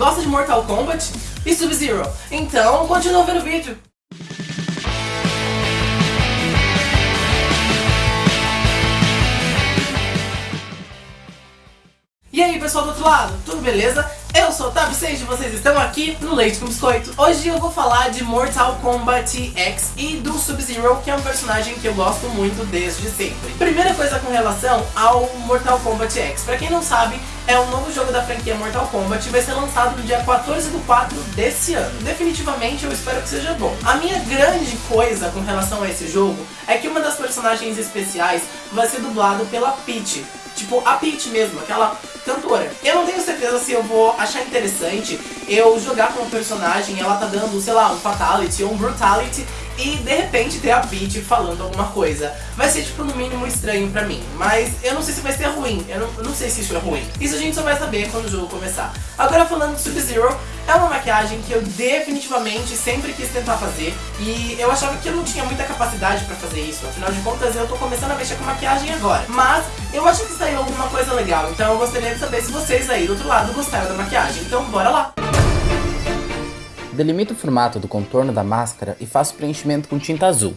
Gosta de Mortal Kombat e Sub-Zero? Então, continua vendo o vídeo. E aí pessoal do outro lado, tudo beleza? Eu sou o Tab 6 e vocês estão aqui no Leite com Biscoito. Hoje eu vou falar de Mortal Kombat X e do Sub-Zero, que é um personagem que eu gosto muito desde sempre. Primeira coisa com relação ao Mortal Kombat X. Pra quem não sabe, é um novo jogo da franquia Mortal Kombat e vai ser lançado no dia 14 do 4 desse ano. Definitivamente eu espero que seja bom. A minha grande coisa com relação a esse jogo é que uma das personagens especiais vai ser dublado pela Peach. Tipo, a Peach mesmo, aquela cantora. Eu não tenho certeza se eu vou achar interessante eu jogar com um personagem ela tá dando, sei lá, um Fatality ou um Brutality e de repente ter a Peach falando alguma coisa. Vai ser tipo no mínimo estranho pra mim, mas eu não sei se vai ser ruim, eu não, eu não sei se isso é ruim. Isso a gente só vai saber quando o jogo começar. Agora falando de Sub-Zero, é uma maquiagem que eu definitivamente sempre quis tentar fazer e eu achava que eu não tinha muita capacidade pra fazer isso, afinal de contas eu tô começando a mexer com maquiagem agora. Mas eu acho que saiu alguma coisa legal, então eu gostaria de saber se vocês aí do outro lado gostaram da maquiagem, então bora lá! Delimito o formato do contorno da máscara e faço preenchimento com tinta azul.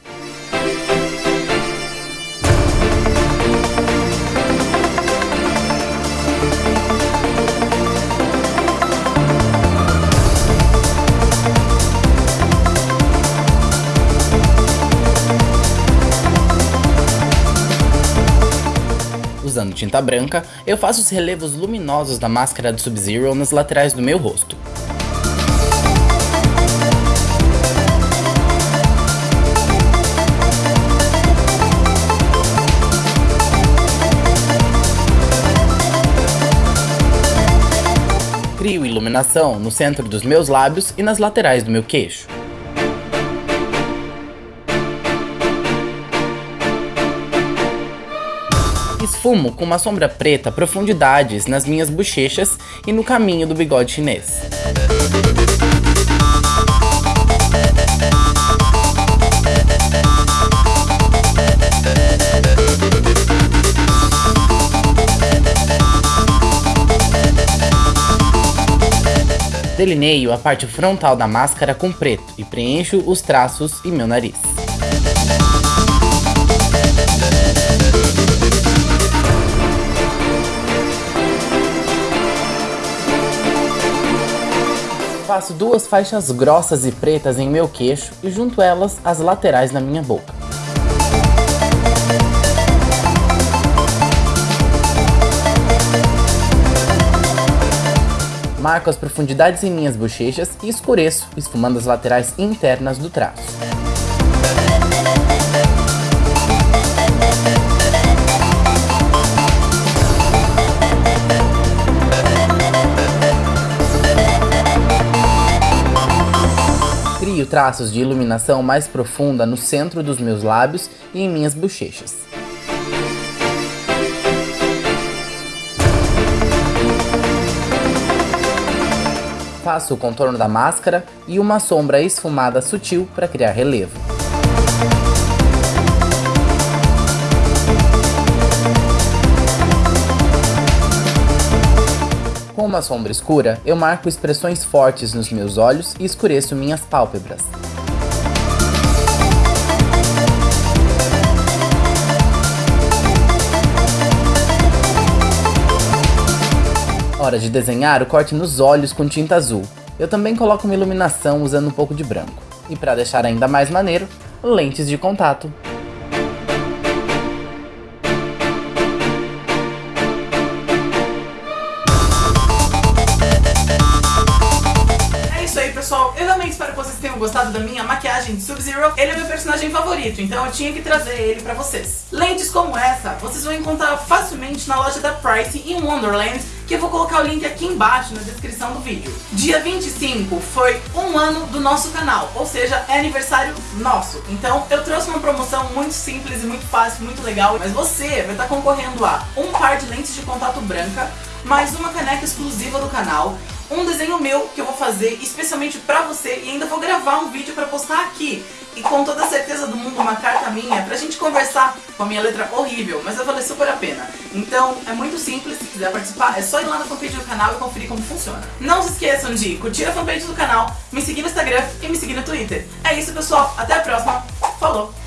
Usando tinta branca, eu faço os relevos luminosos da máscara do Sub-Zero nas laterais do meu rosto. Crio iluminação no centro dos meus lábios e nas laterais do meu queixo. Esfumo com uma sombra preta profundidades nas minhas bochechas e no caminho do bigode chinês. Delineio a parte frontal da máscara com preto e preencho os traços e meu nariz. Faço duas faixas grossas e pretas em meu queixo e junto elas as laterais na minha boca. Marco as profundidades em minhas bochechas e escureço, esfumando as laterais internas do traço. Crio traços de iluminação mais profunda no centro dos meus lábios e em minhas bochechas. Faço o contorno da máscara e uma sombra esfumada sutil para criar relevo. Com uma sombra escura, eu marco expressões fortes nos meus olhos e escureço minhas pálpebras. Hora de desenhar o corte nos olhos com tinta azul. Eu também coloco uma iluminação usando um pouco de branco. E para deixar ainda mais maneiro, lentes de contato. É. Eu realmente espero que vocês tenham gostado da minha maquiagem de Sub-Zero. Ele é meu personagem favorito, então eu tinha que trazer ele pra vocês. Lentes como essa, vocês vão encontrar facilmente na loja da Price em Wonderland, que eu vou colocar o link aqui embaixo na descrição do vídeo. Dia 25 foi um ano do nosso canal, ou seja, é aniversário nosso. Então eu trouxe uma promoção muito simples e muito fácil, muito legal, mas você vai estar concorrendo a um par de lentes de contato branca, mais uma caneca exclusiva do canal, um desenho meu que eu vou fazer especialmente pra você e ainda vou gravar um vídeo pra postar aqui. E com toda a certeza do mundo uma carta minha pra gente conversar com a minha letra horrível, mas vai valer super a pena. Então é muito simples, se quiser participar, é só ir lá na fanpage do canal e conferir como funciona. Não se esqueçam de curtir a fanpage do canal, me seguir no Instagram e me seguir no Twitter. É isso pessoal, até a próxima, falou!